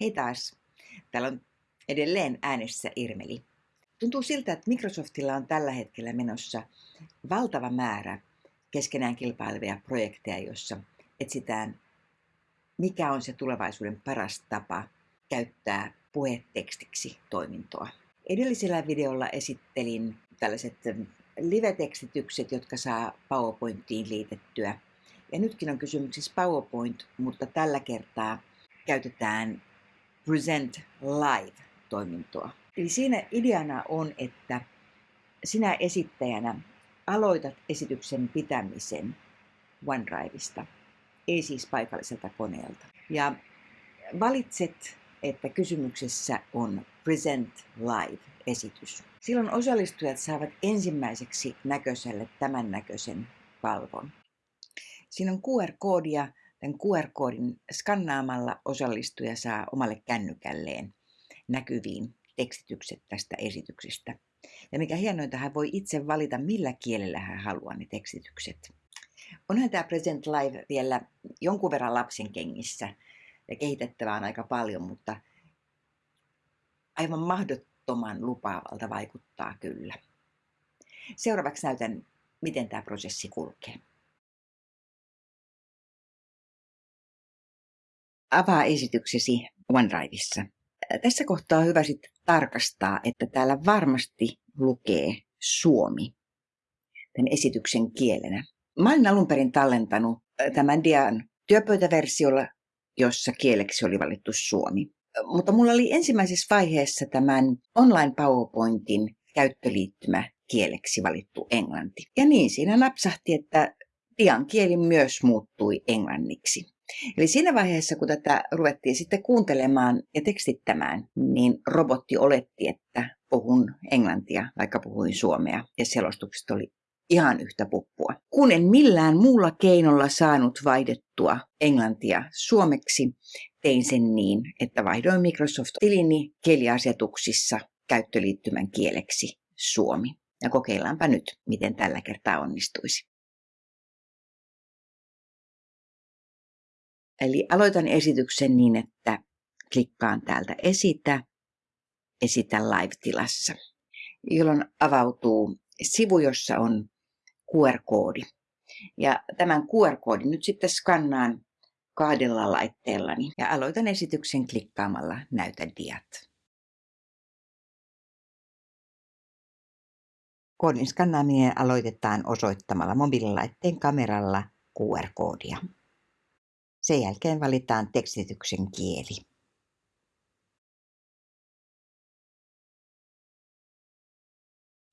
Hei taas. Täällä on edelleen äänessä Irmeli. Tuntuu siltä, että Microsoftilla on tällä hetkellä menossa valtava määrä keskenään kilpailevia projekteja, joissa etsitään, mikä on se tulevaisuuden paras tapa käyttää puhetekstiksi toimintoa. Edellisellä videolla esittelin tällaiset live-tekstitykset, jotka saa PowerPointiin liitettyä. Ja nytkin on kysymyksessä PowerPoint, mutta tällä kertaa käytetään Present Live-toimintoa. Eli siinä ideana on, että sinä esittäjänä aloitat esityksen pitämisen OneDriveista, ei siis paikalliselta koneelta. Ja valitset, että kysymyksessä on Present Live-esitys. Silloin osallistujat saavat ensimmäiseksi näköiselle tämän näköisen palvon. Siinä on QR-koodia Tämän QR-koodin skannaamalla osallistuja saa omalle kännykälleen näkyviin tekstitykset tästä esityksestä. Ja mikä hienointa, hän voi itse valita, millä kielellä hän haluaa ne tekstitykset. Onhan tämä Present Live vielä jonkun verran lapsen kengissä ja kehitettävää on aika paljon, mutta aivan mahdottoman lupaavalta vaikuttaa kyllä. Seuraavaksi näytän, miten tämä prosessi kulkee. Avaa esityksesi OneDriveissa. Tässä kohtaa on hyvä sitten tarkastaa, että täällä varmasti lukee suomi tämän esityksen kielenä. Mä olen alun perin tallentanut tämän dian työpöytäversiolla, jossa kieleksi oli valittu suomi. Mutta mulla oli ensimmäisessä vaiheessa tämän online PowerPointin käyttöliittymä kieleksi valittu englanti. Ja niin siinä napsahti, että dian kieli myös muuttui englanniksi. Eli siinä vaiheessa, kun tätä ruvettiin sitten kuuntelemaan ja tekstittämään, niin robotti oletti, että puhun englantia, vaikka puhuin suomea, ja selostukset oli ihan yhtä puppua. Kun en millään muulla keinolla saanut vaihdettua englantia suomeksi, tein sen niin, että vaihdoin Microsoft-tilini kieliasetuksissa käyttöliittymän kieleksi suomi. Ja kokeillaanpa nyt, miten tällä kertaa onnistuisi. Eli aloitan esityksen niin, että klikkaan täältä esitä, esitä live-tilassa, jolloin avautuu sivu, jossa on QR-koodi. Ja tämän QR-koodin nyt sitten skannaan kahdella laitteellani ja aloitan esityksen klikkaamalla Näytä diat. Koodin skannaaminen aloitetaan osoittamalla mobiililaitteen kameralla QR-koodia. Sen jälkeen valitaan tekstityksen kieli.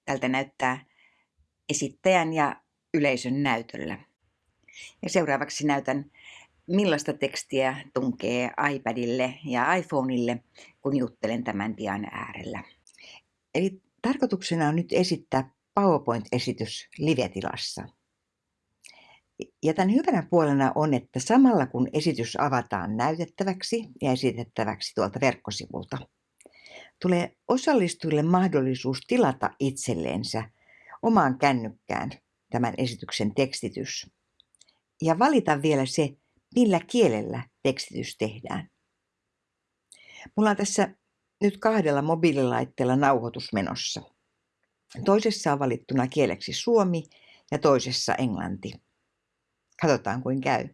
Tältä näyttää esittäjän ja yleisön näytöllä. Ja seuraavaksi näytän, millaista tekstiä tunkee iPadille ja iPhoneille, kun juttelen tämän dian äärellä. Eli tarkoituksena on nyt esittää PowerPoint-esitys live-tilassa. Ja tämän hyvänä puolena on, että samalla kun esitys avataan näytettäväksi ja esitettäväksi tuolta verkkosivulta, tulee osallistujille mahdollisuus tilata itselleensä omaan kännykkään tämän esityksen tekstitys ja valita vielä se, millä kielellä tekstitys tehdään. Mulla on tässä nyt kahdella mobiililaitteella nauhoitus menossa. Toisessa on valittuna kieleksi suomi ja toisessa englanti katsotaan kuin käy.